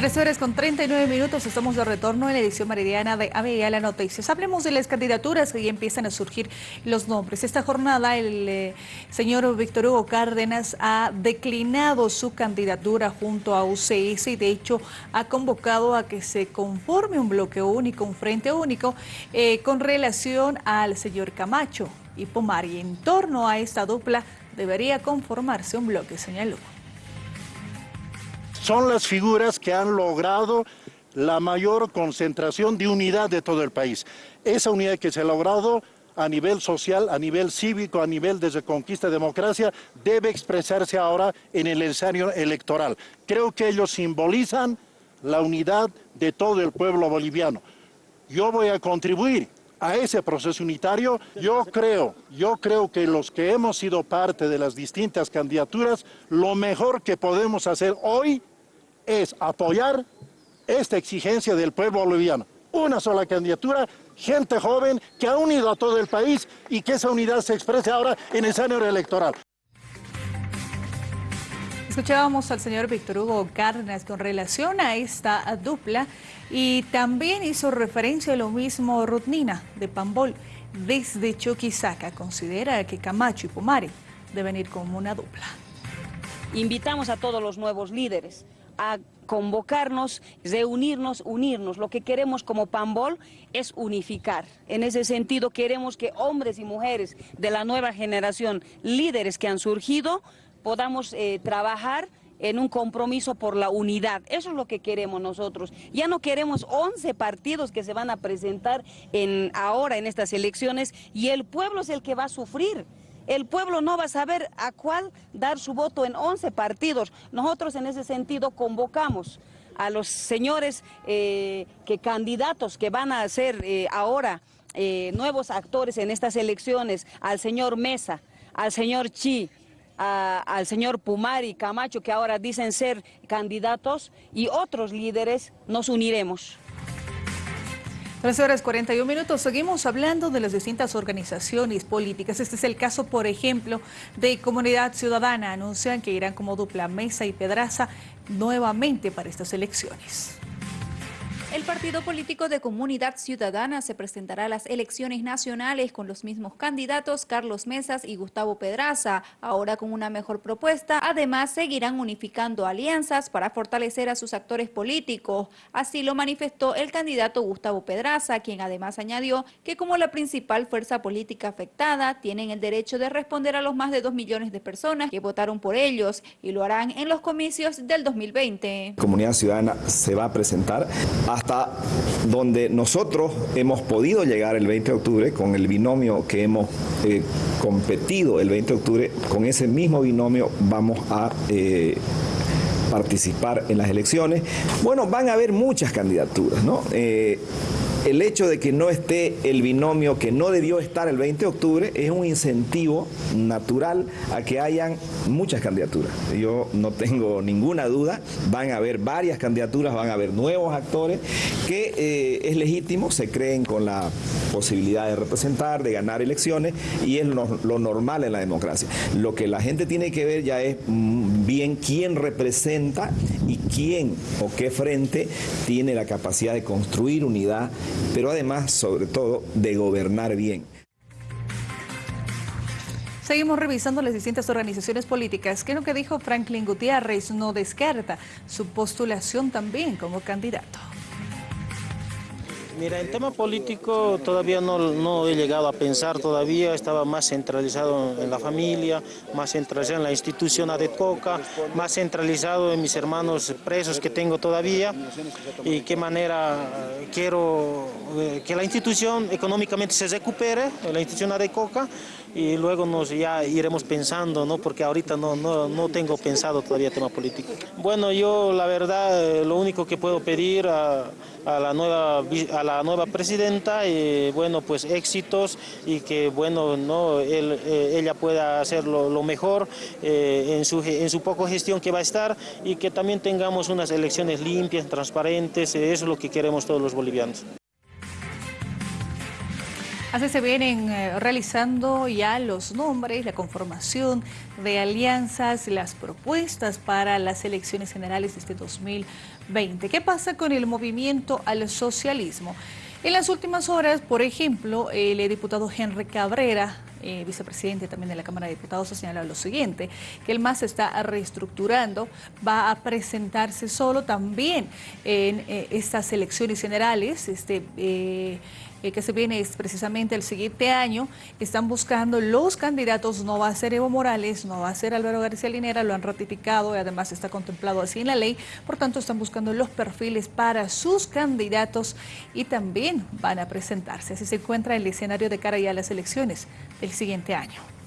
Tres horas con 39 minutos, estamos de retorno en la edición meridiana de ABA Noticias. Hablemos de las candidaturas que ya empiezan a surgir los nombres. Esta jornada el eh, señor Víctor Hugo Cárdenas ha declinado su candidatura junto a UCS y de hecho ha convocado a que se conforme un bloque único, un frente único eh, con relación al señor Camacho y Pomari. En torno a esta dupla debería conformarse un bloque, señaló son las figuras que han logrado la mayor concentración de unidad de todo el país. Esa unidad que se ha logrado a nivel social, a nivel cívico, a nivel de reconquista de democracia, debe expresarse ahora en el escenario electoral. Creo que ellos simbolizan la unidad de todo el pueblo boliviano. Yo voy a contribuir a ese proceso unitario. Yo creo, yo creo que los que hemos sido parte de las distintas candidaturas, lo mejor que podemos hacer hoy es apoyar esta exigencia del pueblo boliviano. Una sola candidatura, gente joven que ha unido a todo el país y que esa unidad se exprese ahora en el escenario electoral. Escuchábamos al señor Víctor Hugo Cárdenas con relación a esta dupla y también hizo referencia a lo mismo Rutnina de Pambol. Desde Chuquisaca considera que Camacho y Pumari deben ir como una dupla. Invitamos a todos los nuevos líderes a convocarnos, reunirnos, unirnos. Lo que queremos como Pambol es unificar. En ese sentido queremos que hombres y mujeres de la nueva generación, líderes que han surgido, podamos eh, trabajar en un compromiso por la unidad. Eso es lo que queremos nosotros. Ya no queremos 11 partidos que se van a presentar en, ahora en estas elecciones y el pueblo es el que va a sufrir el pueblo no va a saber a cuál dar su voto en 11 partidos. Nosotros en ese sentido convocamos a los señores eh, que candidatos que van a ser eh, ahora eh, nuevos actores en estas elecciones, al señor Mesa, al señor Chi, al señor Pumari, Camacho, que ahora dicen ser candidatos, y otros líderes, nos uniremos. 13 horas 41 minutos. Seguimos hablando de las distintas organizaciones políticas. Este es el caso, por ejemplo, de Comunidad Ciudadana. Anuncian que irán como dupla Mesa y Pedraza nuevamente para estas elecciones. El partido político de Comunidad Ciudadana se presentará a las elecciones nacionales con los mismos candidatos Carlos Mesas y Gustavo Pedraza, ahora con una mejor propuesta. Además, seguirán unificando alianzas para fortalecer a sus actores políticos. Así lo manifestó el candidato Gustavo Pedraza, quien además añadió que como la principal fuerza política afectada, tienen el derecho de responder a los más de dos millones de personas que votaron por ellos y lo harán en los comicios del 2020. Comunidad Ciudadana se va a presentar hasta donde nosotros hemos podido llegar el 20 de octubre con el binomio que hemos eh, competido el 20 de octubre, con ese mismo binomio vamos a... Eh, participar en las elecciones. Bueno, van a haber muchas candidaturas, ¿no? Eh, el hecho de que no esté el binomio que no debió estar el 20 de octubre es un incentivo natural a que hayan muchas candidaturas. Yo no tengo ninguna duda, van a haber varias candidaturas, van a haber nuevos actores que eh, es legítimo, se creen con la posibilidad de representar, de ganar elecciones y es lo, normal en la democracia. Lo que la gente tiene que ver ya es mm, bien quién representa y quién o qué frente tiene la capacidad de construir unidad pero además, sobre todo, de gobernar bien. Seguimos revisando las distintas organizaciones políticas. ¿Qué es lo que dijo Franklin Gutiérrez? No descarta su postulación también como candidato. Mira, el tema político todavía no, he llegado a pensar todavía, estaba más centralizado en la familia, más centralizado en la institución ADECOCA, más centralizado en mis hermanos presos que tengo todavía y qué manera quiero eh, que la institución económicamente se recupere, la institución ADECOCA, y luego nos ya iremos pensando, ¿no? porque ahorita no, no, no tengo pensado todavía tema político. Bueno, yo la verdad eh, lo único que puedo pedir a, la nueva a la nueva presidenta y bueno pues éxitos y que bueno no eh, ella pueda hacer lo, mejor eh, en su en su poco gestión que va a estar y que también tengamos unas elecciones limpias transparentes eso es lo que queremos todos los bolivianos Así se vienen eh, realizando ya los nombres, la conformación de alianzas, las propuestas para las elecciones generales de este 2020. ¿Qué pasa con el movimiento al socialismo? En las últimas horas, por ejemplo, el diputado Henry Cabrera, eh, vicepresidente también de la Cámara de Diputados, ha señalado lo siguiente, que el MAS está reestructurando, va a presentarse solo también en eh, estas elecciones generales, este, eh, que se viene es precisamente el siguiente año, están buscando los candidatos, no va a ser Evo Morales, no va a ser Álvaro García Linera, lo han ratificado y además está contemplado así en la ley, por tanto están buscando los perfiles para sus candidatos y también van a presentarse. Así se encuentra el escenario de cara ya a las elecciones del siguiente año.